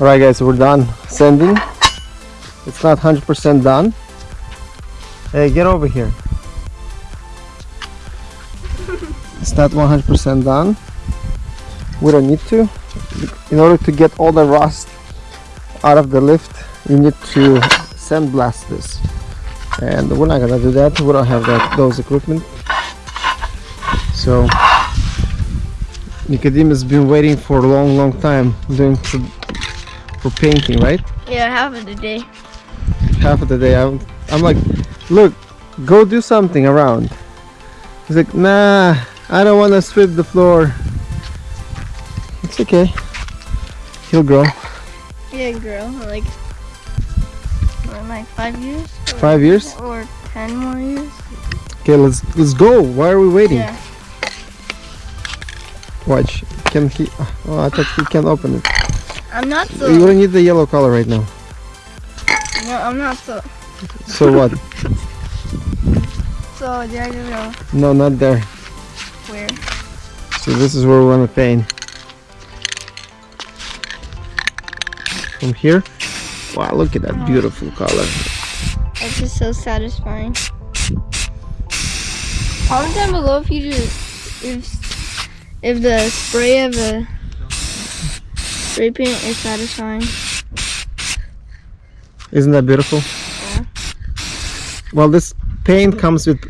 All right, guys, we're done sanding. It's not 100% done. Hey, get over here. It's not 100% done. We don't need to. In order to get all the rust out of the lift, you need to sandblast this. And we're not gonna do that. We don't have that those equipment. So Nicodemus been waiting for a long, long time doing for, painting, right? Yeah, half of the day. half of the day I'm, I'm like look go do something around he's like nah I don't want to sweep the floor it's okay he'll grow Yeah, girl. Like, what, like five years? Or, five years Or ten more years? okay let's let's go why are we waiting Yeah. watch can he oh I thought he can open it I'm not so. you don't need the yellow color right now No, I'm not so. so what So there you go. no not there Where? so this is where we want to paint from here wow look at that beautiful color It's just so satisfying. Comment down below if you just if if the spray of the spray paint is satisfying. Isn't that beautiful? Yeah. Well, this paint comes with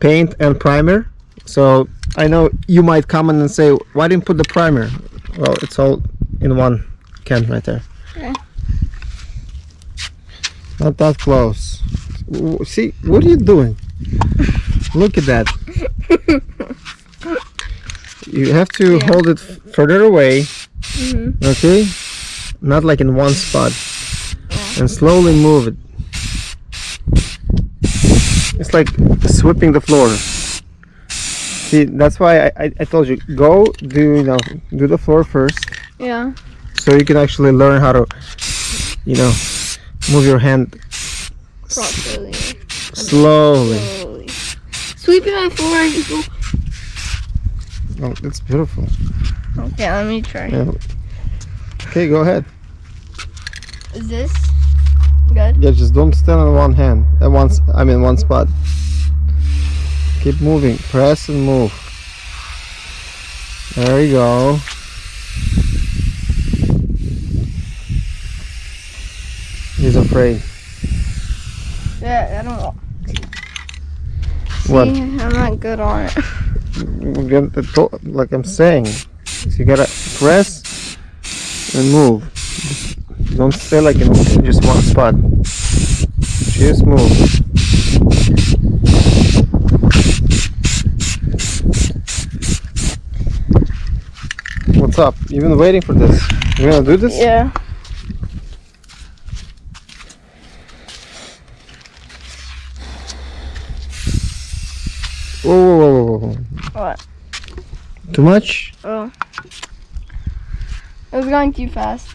paint and primer. So I know you might comment and say, why didn't put the primer? Well, it's all in one can right there. Yeah. Not that close. See, what are you doing? Look at that. You have to Yeah. hold it further away, Mhm. okay? Not like in one spot. Yeah. And slowly move it. It's like sweeping the floor. See, that's why I, I, I told you, go do, you know, do the floor first. Yeah. So you can actually learn how to, you know, move your hand Properly. slowly. Slowly. Sweeping my floor. Oh, that's beautiful. Okay, let me try. Yeah. Okay, go ahead. Is this good? Yeah, just don't stand on one hand at once. I mean, one spot. Keep moving. Press and move. There you go. He's afraid. Yeah, I don't know. What? See, I'm not good on it. Again, the to- Like I'm saying, so you gotta press and move. Don't stay like in just one spot. Just move. What's up? You've been waiting for this. You gonna do this? Yeah. Whoa, whoa, whoa, whoa, whoa. What? Too much? Oh. It was going too fast.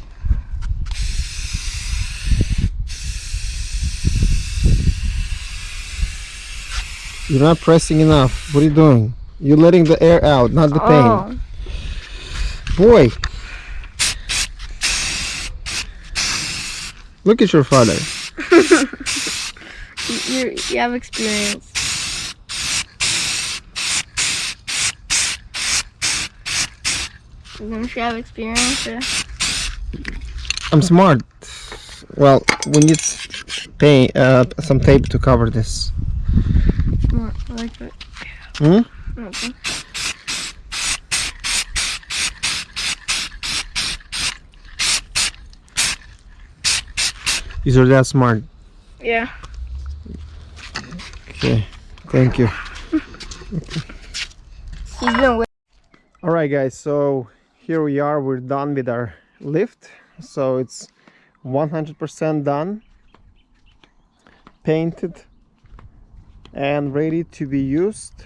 You're not pressing enough. What are you doing? You're letting the air out, not the pain. Oh. Boy. Look at your father. You, you have experience. You have experience? Yeah. I'm smart. Well, we need paint, uh, some tape to cover this. More like it. Hmm? Okay. You're that smart. Yeah. Okay. Thank you. All right, guys. So here we are. We're done with our lift. So it's 100% done, painted, and ready to be used.